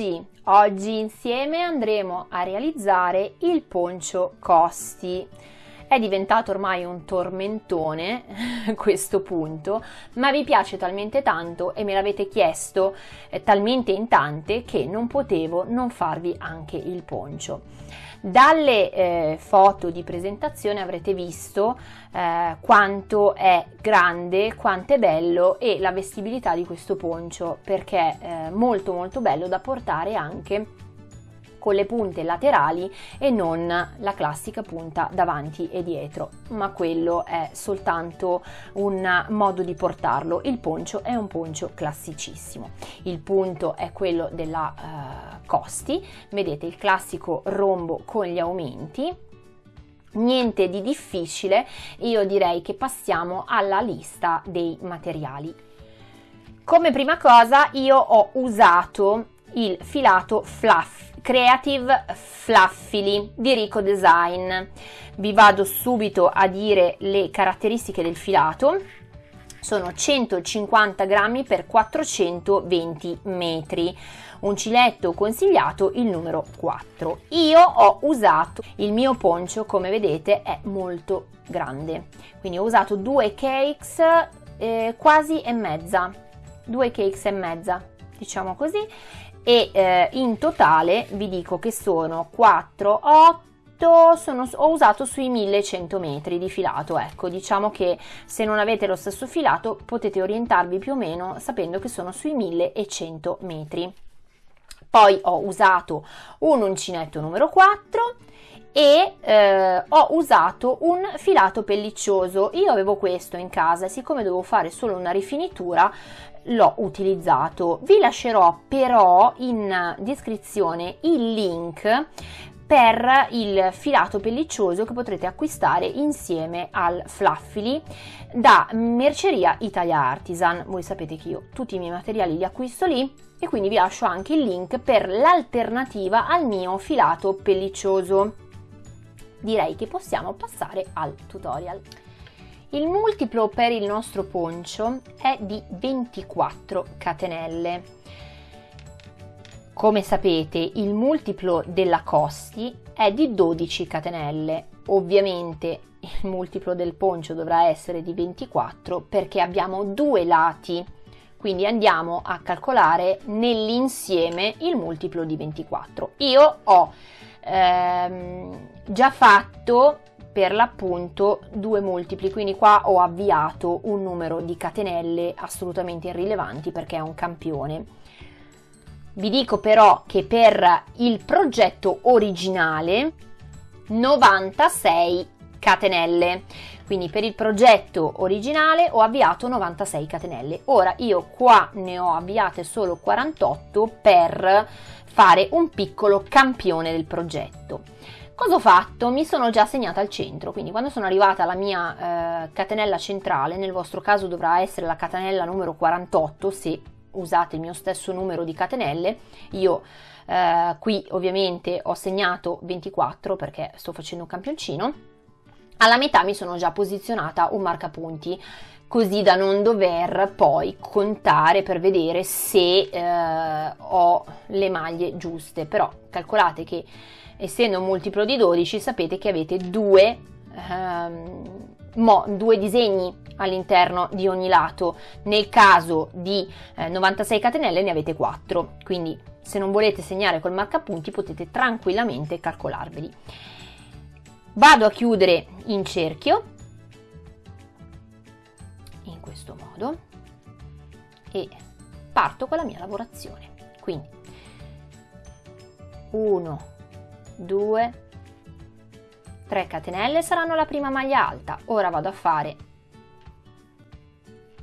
Luci! Oggi insieme andremo a realizzare il poncio costi. È diventato ormai un tormentone questo punto, ma vi piace talmente tanto e me l'avete chiesto eh, talmente in tante che non potevo non farvi anche il poncio. Dalle eh, foto di presentazione avrete visto eh, quanto è grande, quanto è bello e la vestibilità di questo poncio perché è eh, molto molto bello da portare anche con le punte laterali e non la classica punta davanti e dietro, ma quello è soltanto un modo di portarlo. Il poncio è un poncio classicissimo. Il punto è quello della uh, costi, vedete il classico rombo con gli aumenti, niente di difficile, io direi che passiamo alla lista dei materiali. Come prima cosa io ho usato il filato fluff Creative Fluffily di Rico Design. Vi vado subito a dire le caratteristiche del filato. Sono 150 grammi per 420 metri. Uncinetto consigliato il numero 4. Io ho usato il mio poncio, come vedete, è molto grande. Quindi ho usato due cakes eh, quasi e mezza. Due cakes e mezza, diciamo così e eh, in totale vi dico che sono 4, 8, sono, ho usato sui 1100 metri di filato, ecco diciamo che se non avete lo stesso filato potete orientarvi più o meno sapendo che sono sui 1100 metri. Poi ho usato un uncinetto numero 4 e eh, ho usato un filato pelliccioso. Io avevo questo in casa e siccome dovevo fare solo una rifinitura l'ho utilizzato. Vi lascerò però in descrizione il link per il filato pelliccioso che potrete acquistare insieme al Fluffily da Merceria Italia Artisan. Voi sapete che io tutti i miei materiali li acquisto lì e quindi vi lascio anche il link per l'alternativa al mio filato pelliccioso direi che possiamo passare al tutorial. Il multiplo per il nostro poncio è di 24 catenelle. Come sapete il multiplo della costi è di 12 catenelle. Ovviamente il multiplo del poncio dovrà essere di 24 perché abbiamo due lati, quindi andiamo a calcolare nell'insieme il multiplo di 24. Io ho ehm, già fatto per l'appunto due multipli. Quindi qua ho avviato un numero di catenelle assolutamente irrilevanti perché è un campione. Vi dico però che per il progetto originale 96 catenelle. Quindi per il progetto originale ho avviato 96 catenelle. Ora io qua ne ho avviate solo 48 per fare un piccolo campione del progetto. Cosa ho fatto? Mi sono già segnata al centro, quindi quando sono arrivata alla mia eh, catenella centrale, nel vostro caso dovrà essere la catenella numero 48 se usate il mio stesso numero di catenelle, io eh, qui ovviamente ho segnato 24 perché sto facendo un campioncino, alla metà mi sono già posizionata un marcapunti così da non dover poi contare per vedere se eh, ho le maglie giuste però calcolate che essendo un multiplo di 12 sapete che avete due, ehm, mo, due disegni all'interno di ogni lato. Nel caso di eh, 96 catenelle ne avete 4 quindi se non volete segnare col marcapunti potete tranquillamente calcolarveli. Vado a chiudere in cerchio questo modo e parto con la mia lavorazione. Quindi 1, 2, 3 catenelle saranno la prima maglia alta. Ora vado a fare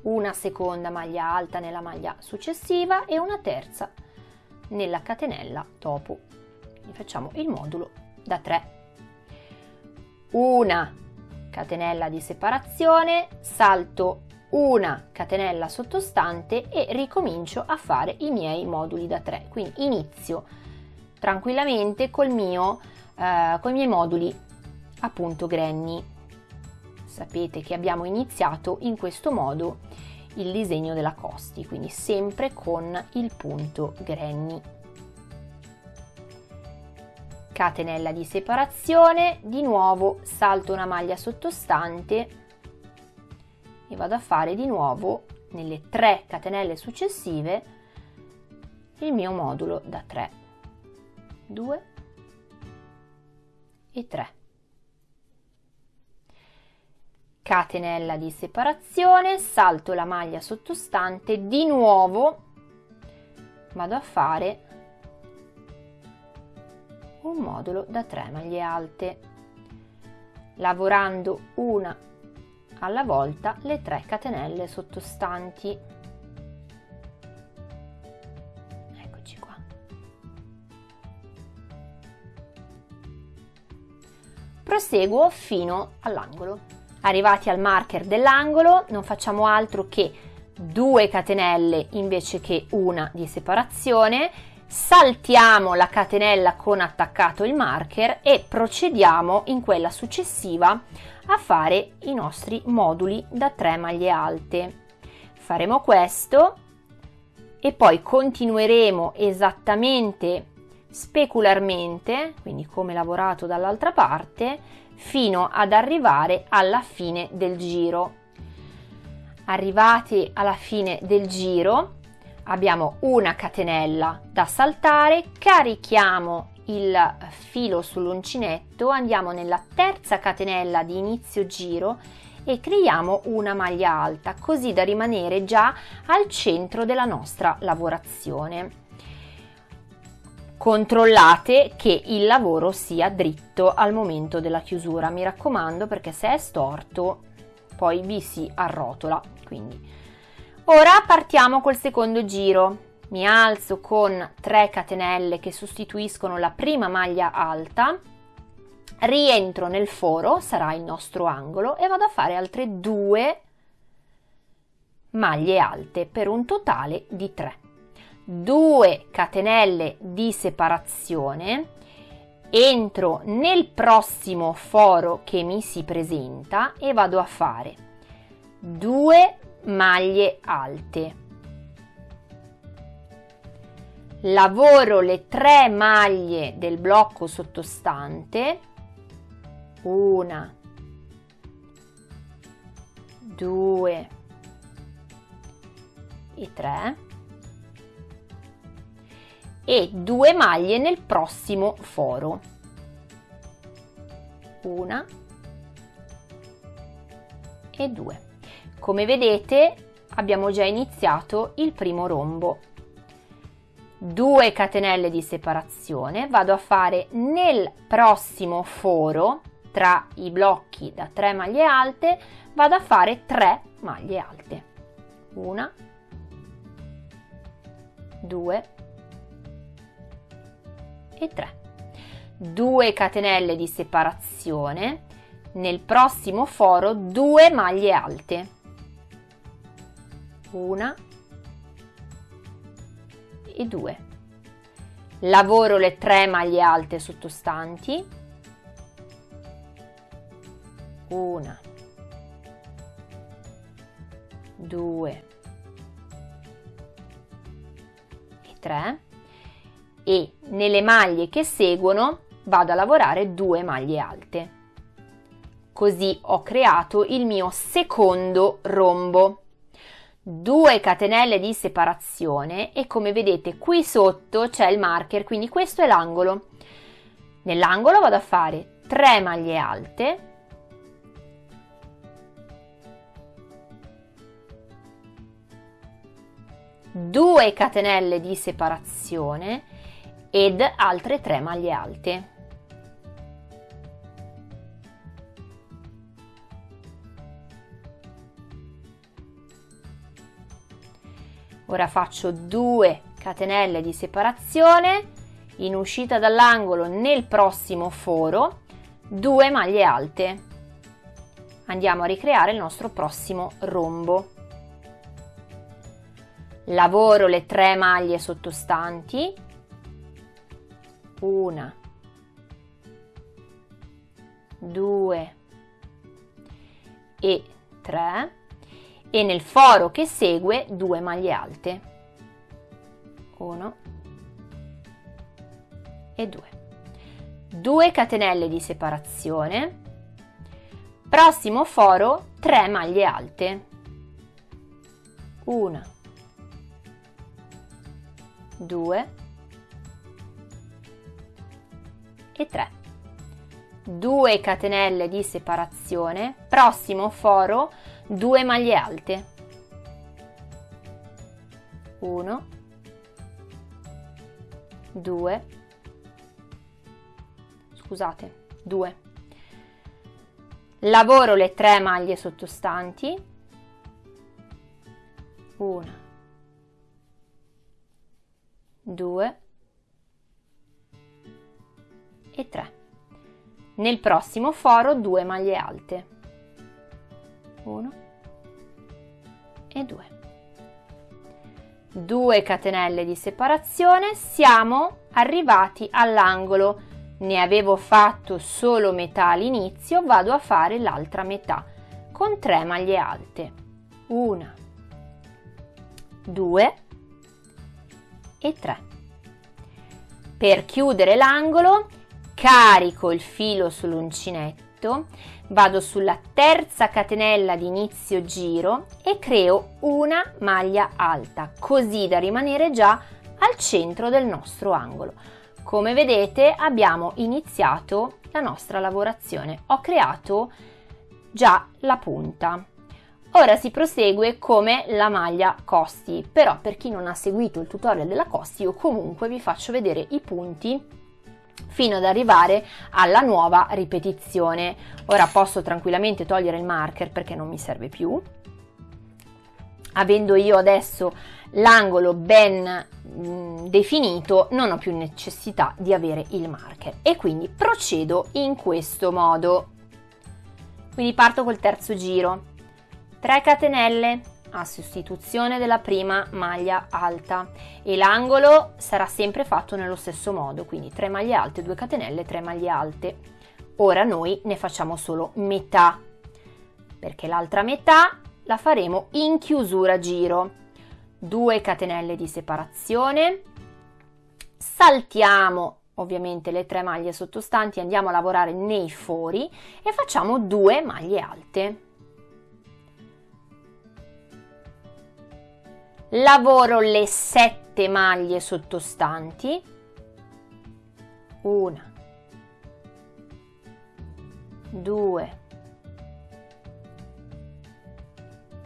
una seconda maglia alta nella maglia successiva e una terza nella catenella dopo. Facciamo il modulo da 3. Una catenella di separazione, salto una catenella sottostante e ricomincio a fare i miei moduli da 3 quindi inizio tranquillamente col mio eh, con i miei moduli appunto granny sapete che abbiamo iniziato in questo modo il disegno della costi, quindi sempre con il punto granny. Catenella di separazione, di nuovo salto una maglia sottostante e vado a fare di nuovo nelle tre catenelle successive il mio modulo da 3 2 e 3 catenella di separazione salto la maglia sottostante di nuovo vado a fare un modulo da 3 maglie alte. Lavorando una alla volta le 3 catenelle sottostanti proseguo fino all'angolo. Arrivati al marker dell'angolo non facciamo altro che 2 catenelle invece che una di separazione. Saltiamo la catenella con attaccato il marker e procediamo in quella successiva a fare i nostri moduli da 3 maglie alte. Faremo questo e poi continueremo esattamente specularmente quindi come lavorato dall'altra parte fino ad arrivare alla fine del giro. Arrivati alla fine del giro abbiamo una catenella da saltare, carichiamo il filo sull'uncinetto, andiamo nella terza catenella di inizio giro e creiamo una maglia alta così da rimanere già al centro della nostra lavorazione controllate che il lavoro sia dritto al momento della chiusura. Mi raccomando perché se è storto poi vi si arrotola quindi. Ora partiamo col secondo giro. Mi alzo con 3 catenelle che sostituiscono la prima maglia alta rientro nel foro sarà il nostro angolo e vado a fare altre due maglie alte per un totale di 3 2 catenelle di separazione entro nel prossimo foro che mi si presenta e vado a fare 2 maglie alte. Lavoro le tre maglie del blocco sottostante una due e tre e due maglie nel prossimo foro. Una e due. Come vedete abbiamo già iniziato il primo rombo. 2 catenelle di separazione, vado a fare nel prossimo foro tra i blocchi da 3 maglie alte, vado a fare 3 maglie alte. Una, due e 3 2 catenelle di separazione. Nel prossimo foro 2 maglie alte. Una e 2 lavoro le 3 maglie alte sottostanti. Una 2 e 3 e nelle maglie che seguono vado a lavorare due maglie alte. Così ho creato il mio secondo rombo. 2 catenelle di separazione e come vedete qui sotto c'è il marker, quindi questo è l'angolo. Nell'angolo vado a fare 3 maglie alte, due catenelle di separazione ed altre 3 maglie alte. Ora faccio 2 catenelle di separazione in uscita dall'angolo nel prossimo foro, 2 maglie alte. Andiamo a ricreare il nostro prossimo rombo. Lavoro le 3 maglie sottostanti una, due. E tre. E nel foro che segue 2 maglie alte. 1 e 2 2 catenelle di separazione. Prossimo foro 3 maglie alte. 1 2 e 3 2 catenelle di separazione. Prossimo foro 2 maglie alte. 1 2 scusate 2 lavoro le 3 maglie sottostanti. 1 2 e 3 nel prossimo foro 2 maglie alte. 1 e 2 2 catenelle di separazione siamo arrivati all'angolo. Ne avevo fatto solo metà all'inizio vado a fare l'altra metà con 3 maglie alte. 1 2 e 3 per chiudere l'angolo carico il filo sull'uncinetto vado sulla terza catenella di inizio giro e creo una maglia alta così da rimanere già al centro del nostro angolo. Come vedete abbiamo iniziato la nostra lavorazione. Ho creato già la punta. Ora si prosegue come la maglia costi però per chi non ha seguito il tutorial della costi io comunque vi faccio vedere i punti fino ad arrivare alla nuova ripetizione. Ora posso tranquillamente togliere il marker perché non mi serve più. Avendo io adesso l'angolo ben mh, mm, definito non ho più necessità di avere il marker e quindi procedo in questo modo. Quindi parto col terzo giro, 3 catenelle, a sostituzione della prima maglia alta e l'angolo sarà sempre fatto nello stesso modo, quindi 3 maglie alte, 2 catenelle, 3 maglie alte. Ora noi ne facciamo solo metà, perché l'altra metà la faremo in chiusura giro. 2 catenelle di separazione, saltiamo ovviamente le tre maglie sottostanti, andiamo a lavorare nei fori e facciamo 2 maglie alte. Lavoro le sette maglie sottostanti. Una. Due.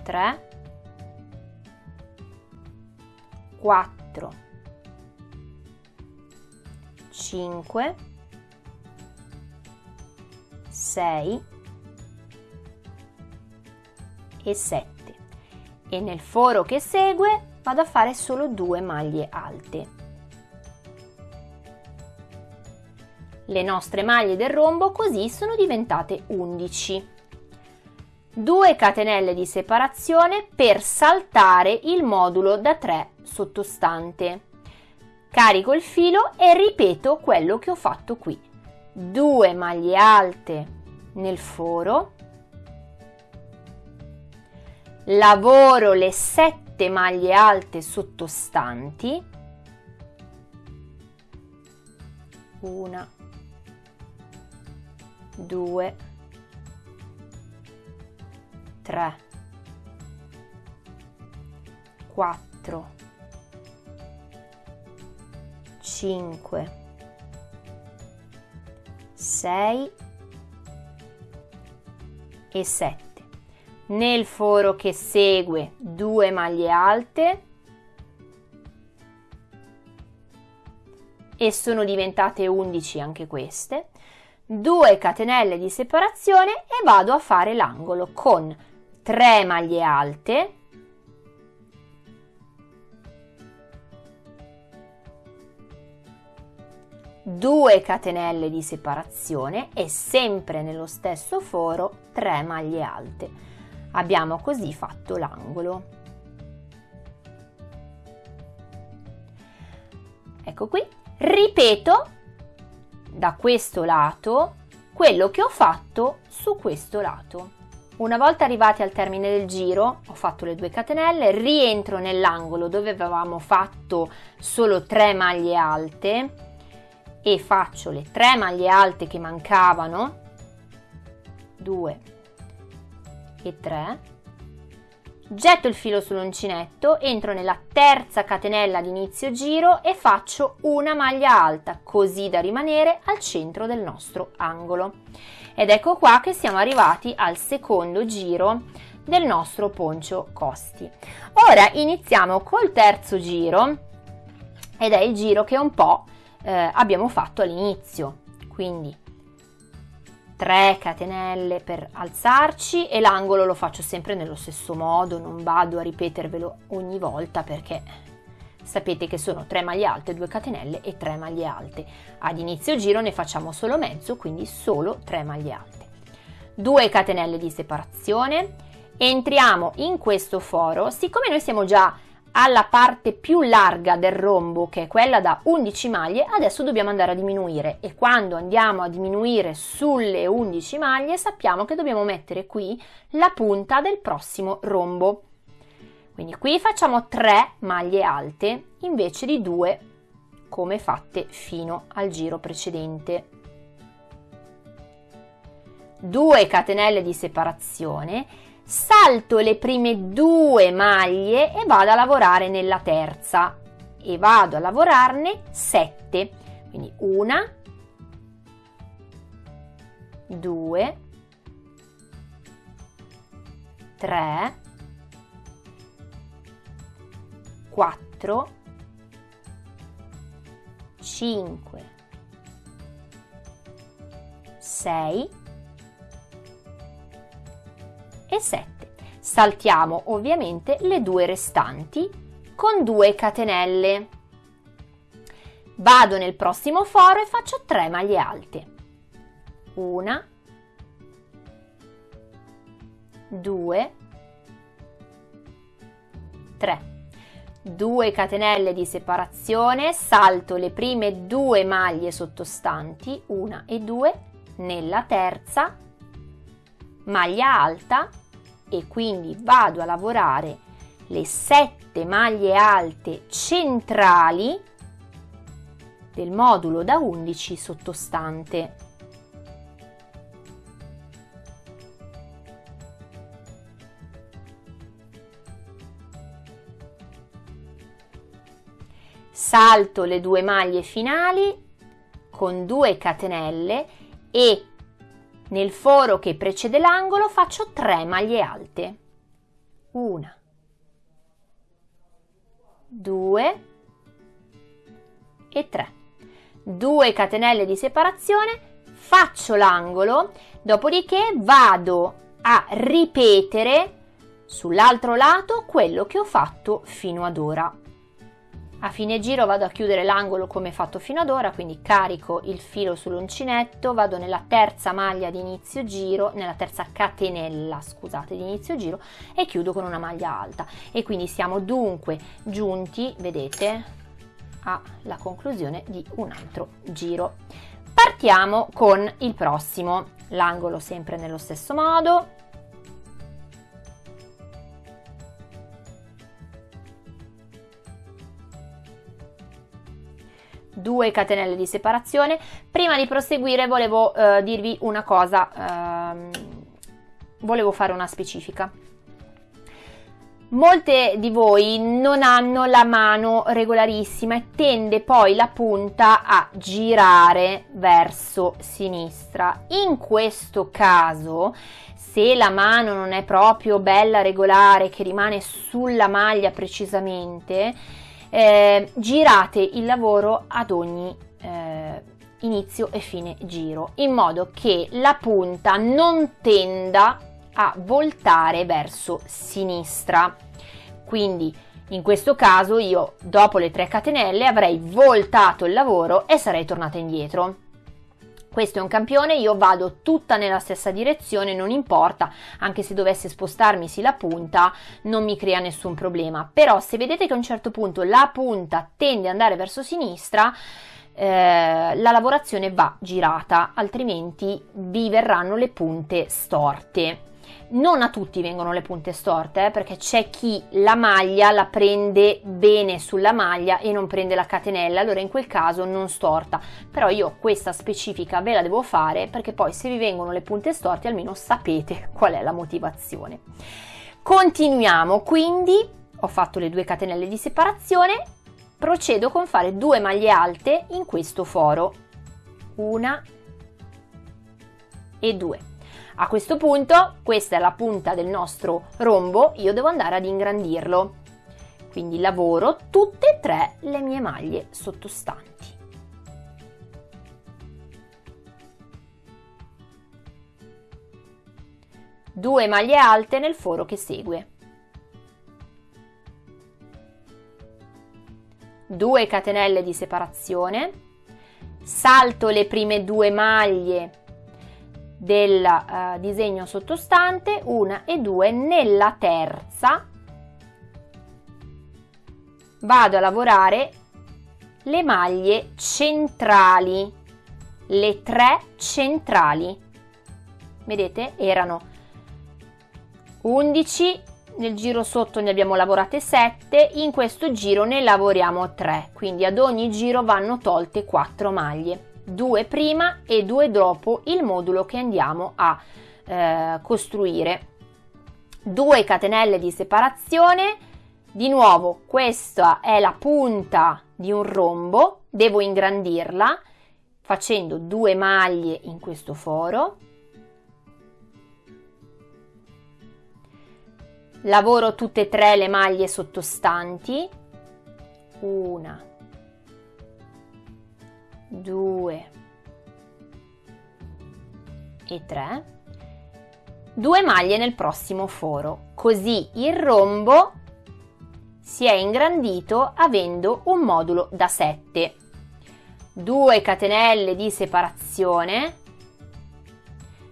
Tre. Quattro. Cinque. Sei. E sette e nel foro che segue vado a fare solo due maglie alte. Le nostre maglie del rombo così sono diventate 11. 2 catenelle di separazione per saltare il modulo da 3 sottostante. Carico il filo e ripeto quello che ho fatto qui. 2 maglie alte nel foro lavoro le sette maglie alte sottostanti. Una. Due. Tre. Quattro. Cinque. Sei. E sette nel foro che segue 2 maglie alte e sono diventate 11 anche queste 2 catenelle di separazione e vado a fare l'angolo con 3 maglie alte due catenelle di separazione e sempre nello stesso foro 3 maglie alte Abbiamo così fatto l'angolo. Ecco qui, ripeto da questo lato quello che ho fatto su questo lato. Una volta arrivati al termine del giro, ho fatto le due catenelle, rientro nell'angolo dove avevamo fatto solo 3 maglie alte e faccio le 3 maglie alte che mancavano, 2 e 3 getto il filo sull'uncinetto, entro nella terza catenella di inizio giro e faccio una maglia alta, così da rimanere al centro del nostro angolo. Ed ecco qua che siamo arrivati al secondo giro del nostro poncio costi. Ora iniziamo col terzo giro ed è il giro che un po' eh, abbiamo fatto all'inizio. Quindi 3 catenelle per alzarci e l'angolo lo faccio sempre nello stesso modo, non vado a ripetervelo ogni volta perché sapete che sono 3 maglie alte, 2 catenelle e 3 maglie alte. Ad inizio giro ne facciamo solo mezzo, quindi solo 3 maglie alte. 2 catenelle di separazione, entriamo in questo foro, siccome noi siamo già alla parte più larga del rombo che è quella da 11 maglie adesso dobbiamo andare a diminuire. E quando andiamo a diminuire sulle 11 maglie sappiamo che dobbiamo mettere qui la punta del prossimo rombo. Quindi qui facciamo 3 maglie alte invece di 2 come fatte fino al giro precedente. 2 catenelle di separazione salto le prime due maglie e vado a lavorare nella terza. E vado a lavorarne 7 quindi una 2 3 4 5 6 e 7. Saltiamo ovviamente le due restanti con 2 catenelle. Vado nel prossimo foro e faccio 3 maglie alte. Una, due, tre. 2 catenelle di separazione, salto le prime due maglie sottostanti, una e due, nella terza, maglia alta e quindi vado a lavorare le sette maglie alte centrali del modulo da 11 sottostante. Salto le due maglie finali con 2 catenelle e nel foro che precede l'angolo faccio 3 maglie alte. Una, due e 3. 2 catenelle di separazione, faccio l'angolo, dopodiché vado a ripetere sull'altro lato quello che ho fatto fino ad ora. A fine giro vado a chiudere l'angolo come fatto fino ad ora, quindi carico il filo sull'uncinetto, vado nella terza maglia di inizio giro, nella terza catenella, scusate, di inizio giro e chiudo con una maglia alta. E quindi siamo dunque giunti, vedete, alla conclusione di un altro giro. Partiamo con il prossimo, l'angolo sempre nello stesso modo, 2 catenelle di separazione. Prima di proseguire volevo eh, dirvi una cosa, ehm, volevo fare una specifica. Molte di voi non hanno la mano regolarissima e tende poi la punta a girare verso sinistra. In questo caso, se la mano non è proprio bella regolare, che rimane sulla maglia precisamente, eh, girate il lavoro ad ogni eh, inizio e fine giro in modo che la punta non tenda a voltare verso sinistra. Quindi in questo caso io dopo le 3 catenelle avrei voltato il lavoro e sarei tornata indietro questo è un campione, io vado tutta nella stessa direzione, non importa, anche se dovesse spostarmi sì la punta, non mi crea nessun problema. Però se vedete che a un certo punto la punta tende ad andare verso sinistra, eh, la lavorazione va girata, altrimenti vi verranno le punte storte. Non a tutti vengono le punte storte eh, perché c'è chi la maglia la prende bene sulla maglia e non prende la catenella allora in quel caso non storta. Però io questa specifica ve la devo fare perché poi se vi vengono le punte storte almeno sapete qual è la motivazione. Continuiamo quindi ho fatto le due catenelle di separazione procedo con fare due maglie alte in questo foro. Una e due a questo punto, questa è la punta del nostro rombo, io devo andare ad ingrandirlo. Quindi lavoro tutte e tre le mie maglie sottostanti. Due maglie alte nel foro che segue. 2 catenelle di separazione, salto le prime due maglie del uh, disegno sottostante, una e due, nella terza vado a lavorare le maglie centrali, le tre centrali. Vedete? Erano 11, nel giro sotto ne abbiamo lavorate 7, in questo giro ne lavoriamo 3, quindi ad ogni giro vanno tolte 4 maglie. 2 prima e 2 dopo il modulo che andiamo a eh, costruire. 2 catenelle di separazione, di nuovo questa è la punta di un rombo, devo ingrandirla facendo due maglie in questo foro. Lavoro tutte e tre le maglie sottostanti, una, 2 e 3 2 maglie nel prossimo foro. Così il rombo si è ingrandito avendo un modulo da 7 2 catenelle di separazione.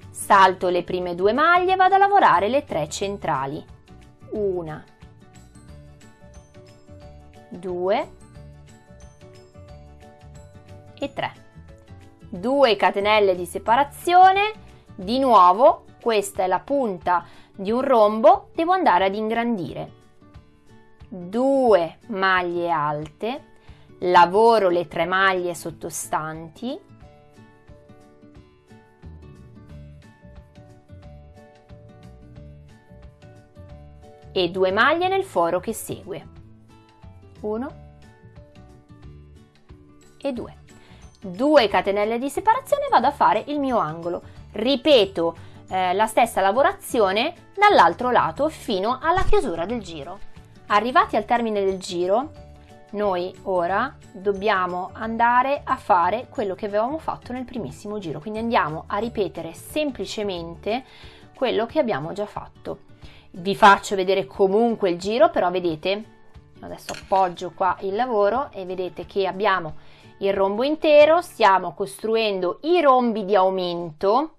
Salto le prime due maglie vado a lavorare le tre centrali. Una. 2 e 3 2 catenelle di separazione. Di nuovo questa è la punta di un rombo devo andare ad ingrandire. 2 maglie alte. Lavoro le tre maglie sottostanti. E due maglie nel foro che segue. 1 e 2 2 catenelle di separazione vado a fare il mio angolo. Ripeto eh, la stessa lavorazione dall'altro lato fino alla chiusura del giro. Arrivati al termine del giro noi ora dobbiamo andare a fare quello che avevamo fatto nel primissimo giro. Quindi andiamo a ripetere semplicemente quello che abbiamo già fatto. Vi faccio vedere comunque il giro però vedete adesso appoggio qua il lavoro e vedete che abbiamo il rombo intero, stiamo costruendo i rombi di aumento,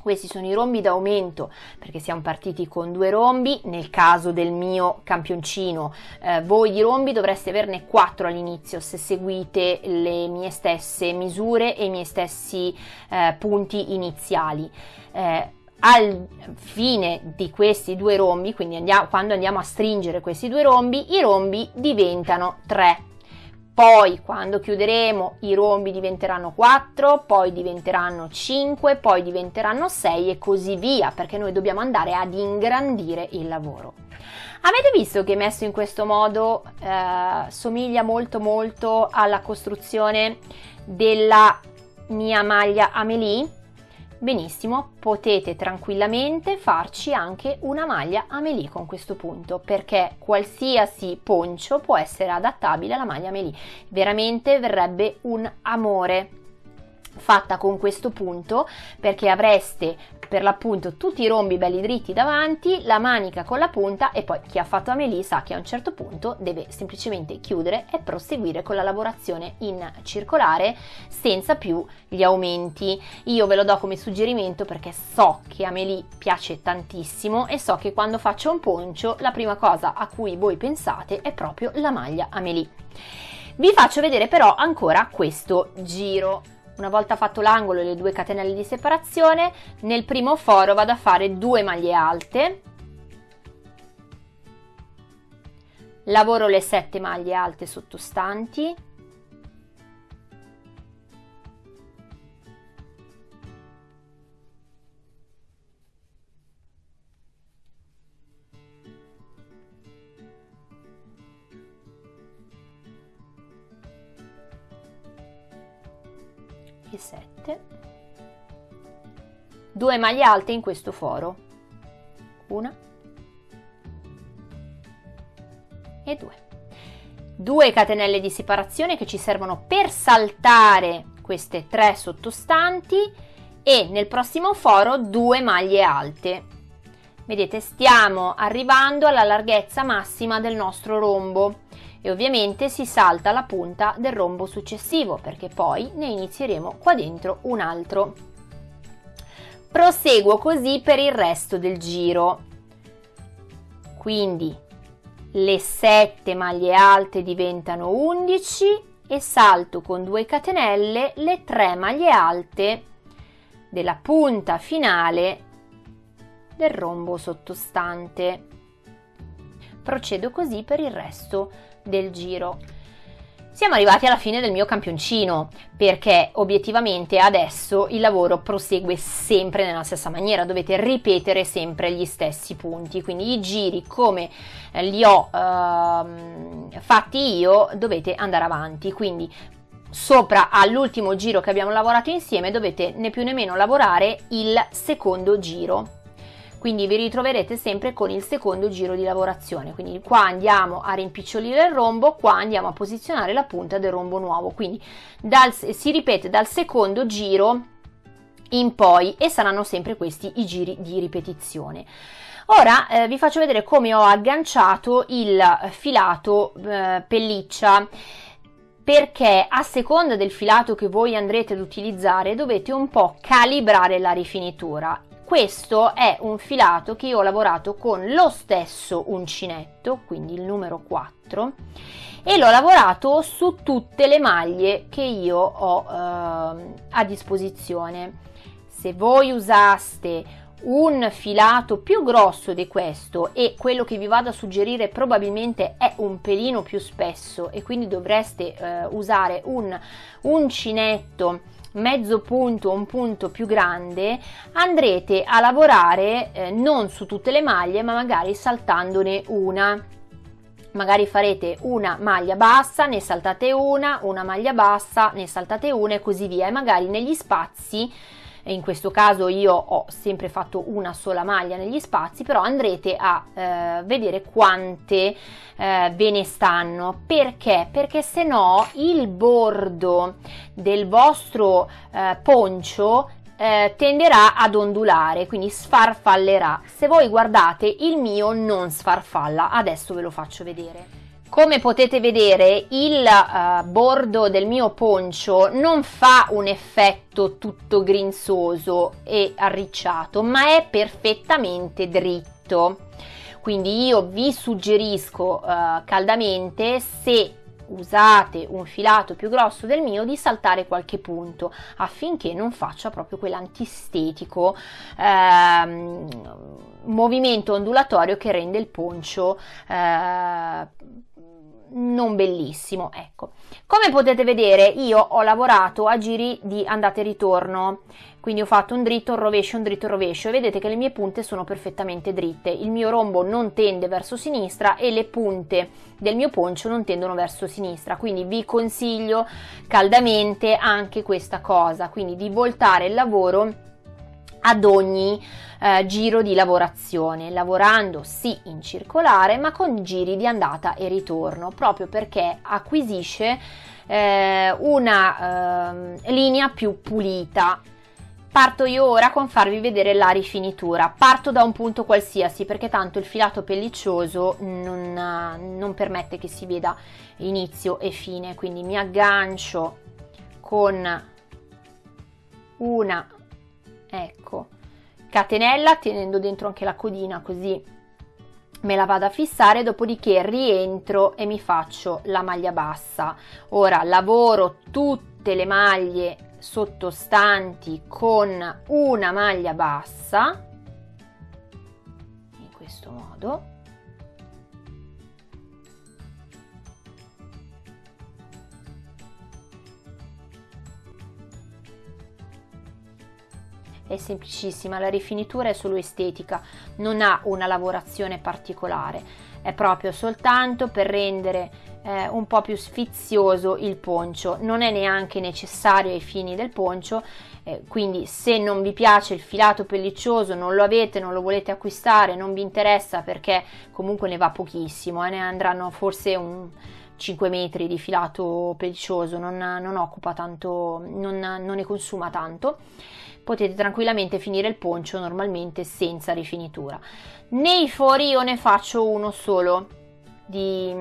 questi sono i rombi d'aumento perché siamo partiti con due rombi, nel caso del mio campioncino eh, voi di rombi dovreste averne quattro all'inizio se seguite le mie stesse misure e i miei stessi eh, punti iniziali. Eh, al fine di questi due rombi, quindi andiamo, quando andiamo a stringere questi due rombi, i rombi diventano tre poi quando chiuderemo i rombi diventeranno 4, poi diventeranno 5, poi diventeranno 6 e così via, perché noi dobbiamo andare ad ingrandire il lavoro. Avete visto che messo in questo modo eh, somiglia molto molto alla costruzione della mia maglia Amelie? Benissimo, potete tranquillamente farci anche una maglia Amelie con questo punto perché qualsiasi poncio può essere adattabile alla maglia Amelie. Veramente verrebbe un amore fatta con questo punto perché avreste per l'appunto tutti i rombi belli dritti davanti, la manica con la punta e poi chi ha fatto Amelie sa che a un certo punto deve semplicemente chiudere e proseguire con la lavorazione in circolare senza più gli aumenti. Io ve lo do come suggerimento perché so che Amelie piace tantissimo e so che quando faccio un poncio la prima cosa a cui voi pensate è proprio la maglia Amelie. Vi faccio vedere però ancora questo giro una volta fatto l'angolo e le due catenelle di separazione nel primo foro vado a fare due maglie alte. Lavoro le 7 maglie alte sottostanti e 7 2 maglie alte in questo foro. Una. E 2 2 catenelle di separazione che ci servono per saltare queste tre sottostanti e nel prossimo foro 2 maglie alte. Vedete stiamo arrivando alla larghezza massima del nostro rombo e ovviamente si salta la punta del rombo successivo perché poi ne inizieremo qua dentro un altro. Proseguo così per il resto del giro. Quindi le 7 maglie alte diventano 11 e salto con 2 catenelle le 3 maglie alte della punta finale del rombo sottostante. Procedo così per il resto del giro. Siamo arrivati alla fine del mio campioncino perché obiettivamente adesso il lavoro prosegue sempre nella stessa maniera, dovete ripetere sempre gli stessi punti, quindi i giri come li ho eh, fatti io dovete andare avanti, quindi sopra all'ultimo giro che abbiamo lavorato insieme dovete né più né meno lavorare il secondo giro quindi vi ritroverete sempre con il secondo giro di lavorazione. Quindi qua andiamo a rimpicciolire il rombo qua andiamo a posizionare la punta del rombo nuovo. Quindi dal, si ripete dal secondo giro in poi e saranno sempre questi i giri di ripetizione. Ora eh, vi faccio vedere come ho agganciato il filato eh, pelliccia. Perché a seconda del filato che voi andrete ad utilizzare dovete un po' calibrare la rifinitura questo è un filato che io ho lavorato con lo stesso uncinetto, quindi il numero 4, e l'ho lavorato su tutte le maglie che io ho eh, a disposizione. Se voi usaste un filato più grosso di questo e quello che vi vado a suggerire probabilmente è un pelino più spesso e quindi dovreste eh, usare un uncinetto mezzo punto un punto più grande andrete a lavorare eh, non su tutte le maglie ma magari saltandone una. Magari farete una maglia bassa ne saltate una una maglia bassa ne saltate una e così via. E magari negli spazi in questo caso io ho sempre fatto una sola maglia negli spazi, però andrete a eh, vedere quante eh, ve ne stanno. Perché? Perché se no il bordo del vostro eh, poncio eh, tenderà ad ondulare, quindi sfarfallerà. Se voi guardate il mio non sfarfalla, adesso ve lo faccio vedere. Come potete vedere il uh, bordo del mio poncio non fa un effetto tutto grinzoso e arricciato, ma è perfettamente dritto. Quindi io vi suggerisco uh, caldamente se usate un filato più grosso del mio di saltare qualche punto affinché non faccia proprio quell'antistetico ehm, movimento ondulatorio che rende il poncio eh, non bellissimo ecco. Come potete vedere io ho lavorato a giri di andata e ritorno quindi ho fatto un dritto, un rovescio, un dritto, un rovescio vedete che le mie punte sono perfettamente dritte. Il mio rombo non tende verso sinistra e le punte del mio poncio non tendono verso sinistra quindi vi consiglio caldamente anche questa cosa quindi di voltare il lavoro ad ogni eh, giro di lavorazione, lavorando sì in circolare ma con giri di andata e ritorno, proprio perché acquisisce eh, una eh, linea più pulita. Parto io ora con farvi vedere la rifinitura. Parto da un punto qualsiasi perché tanto il filato pelliccioso non, non permette che si veda inizio e fine, quindi mi aggancio con una ecco catenella tenendo dentro anche la codina così me la vado a fissare dopodiché rientro e mi faccio la maglia bassa. Ora lavoro tutte le maglie sottostanti con una maglia bassa in questo modo è semplicissima, la rifinitura è solo estetica, non ha una lavorazione particolare, è proprio soltanto per rendere eh, un po' più sfizioso il poncio, non è neanche necessario ai fini del poncio, eh, quindi se non vi piace il filato pelliccioso, non lo avete, non lo volete acquistare, non vi interessa perché comunque ne va pochissimo, eh, ne andranno forse un 5 metri di filato pelliccioso, non, non occupa tanto, non, non ne consuma tanto. Potete tranquillamente finire il poncio normalmente senza rifinitura. Nei fori io ne faccio uno solo di,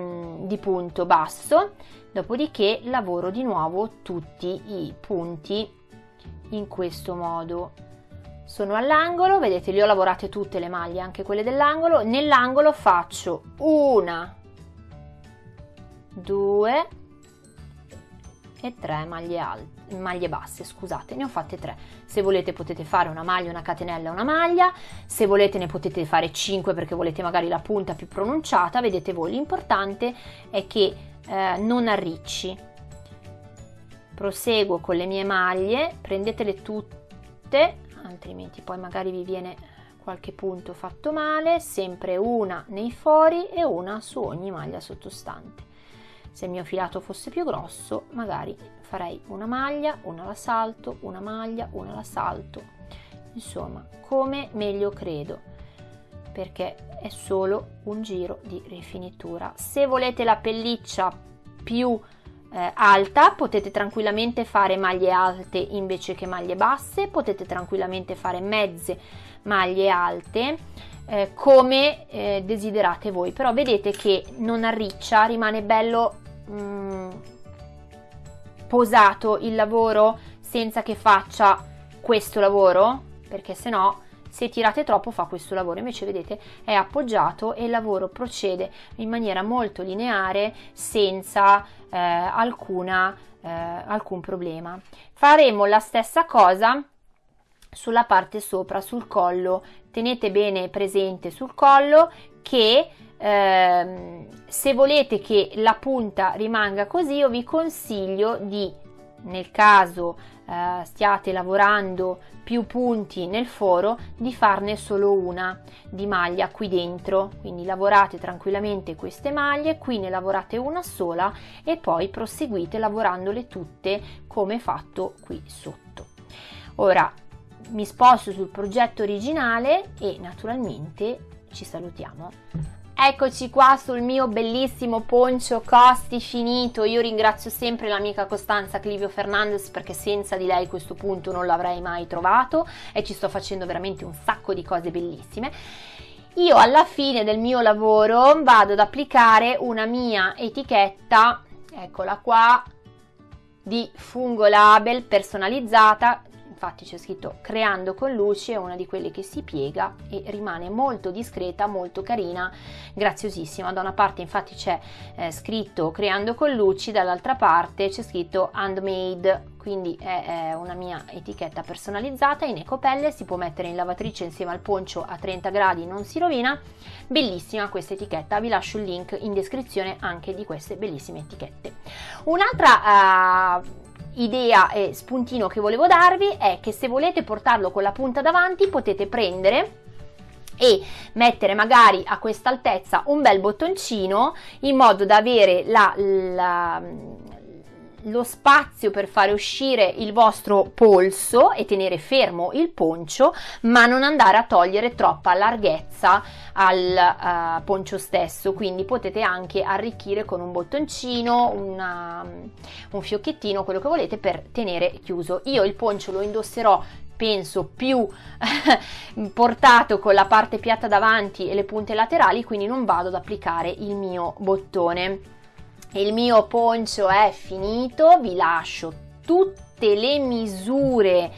di punto basso, dopodiché lavoro di nuovo tutti i punti in questo modo. Sono all'angolo, vedete le ho lavorate tutte le maglie, anche quelle dell'angolo, nell'angolo faccio una, due e tre maglie alte maglie basse, scusate, ne ho fatte tre. Se volete potete fare una maglia, una catenella, una maglia, se volete ne potete fare 5 perché volete magari la punta più pronunciata, vedete voi. L'importante è che eh, non arricci. Proseguo con le mie maglie, prendetele tutte, altrimenti poi magari vi viene qualche punto fatto male, sempre una nei fori e una su ogni maglia sottostante. Se il mio filato fosse più grosso, magari farei una maglia, una alla salto, una maglia, una alla salto. Insomma, come meglio credo, perché è solo un giro di rifinitura. Se volete la pelliccia più eh, alta, potete tranquillamente fare maglie alte invece che maglie basse, potete tranquillamente fare mezze maglie alte eh, come eh, desiderate voi, però vedete che non arriccia, rimane bello mh, mm, posato il lavoro senza che faccia questo lavoro, perché se no se tirate troppo fa questo lavoro, invece vedete è appoggiato e il lavoro procede in maniera molto lineare senza eh, alcuna, eh, alcun problema. Faremo la stessa cosa sulla parte sopra, sul collo, tenete bene presente sul collo che eh, se volete che la punta rimanga così io vi consiglio di nel caso eh, stiate lavorando più punti nel foro di farne solo una di maglia qui dentro. Quindi lavorate tranquillamente queste maglie qui ne lavorate una sola e poi proseguite lavorandole tutte come fatto qui sotto. Ora mi sposto sul progetto originale e naturalmente ci salutiamo Eccoci qua sul mio bellissimo poncio costi finito. Io ringrazio sempre l'amica Costanza Clivio Fernandez perché senza di lei questo punto non l'avrei mai trovato e ci sto facendo veramente un sacco di cose bellissime. Io alla fine del mio lavoro vado ad applicare una mia etichetta, eccola qua, di Fungo Label personalizzata infatti c'è scritto creando con luci, è una di quelle che si piega e rimane molto discreta, molto carina, graziosissima. Da una parte infatti c'è eh, scritto creando con luci, dall'altra parte c'è scritto handmade, quindi è, una mia etichetta personalizzata in ecopelle, si può mettere in lavatrice insieme al poncio a 30 gradi, non si rovina. Bellissima questa etichetta, vi lascio il link in descrizione anche di queste bellissime etichette. Un'altra uh, idea e spuntino che volevo darvi è che se volete portarlo con la punta davanti potete prendere e mettere magari a questa altezza un bel bottoncino in modo da avere la, la lo spazio per fare uscire il vostro polso e tenere fermo il poncio, ma non andare a togliere troppa larghezza al uh, poncio stesso. Quindi potete anche arricchire con un bottoncino, una, un fiocchettino, quello che volete per tenere chiuso. Io il poncio lo indosserò penso più portato con la parte piatta davanti e le punte laterali quindi non vado ad applicare il mio bottone il mio poncio è finito, vi lascio tutte le misure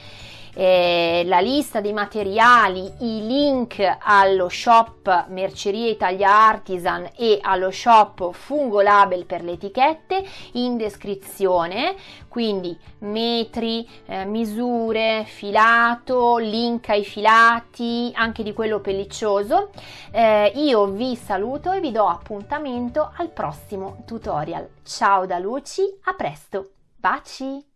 eh, la lista dei materiali, i link allo shop Merceria Italia Artisan e allo shop Fungo Label per le etichette in descrizione, quindi metri, eh, misure, filato, link ai filati, anche di quello pelliccioso. Eh, io vi saluto e vi do appuntamento al prossimo tutorial. Ciao da Luci, a presto, baci!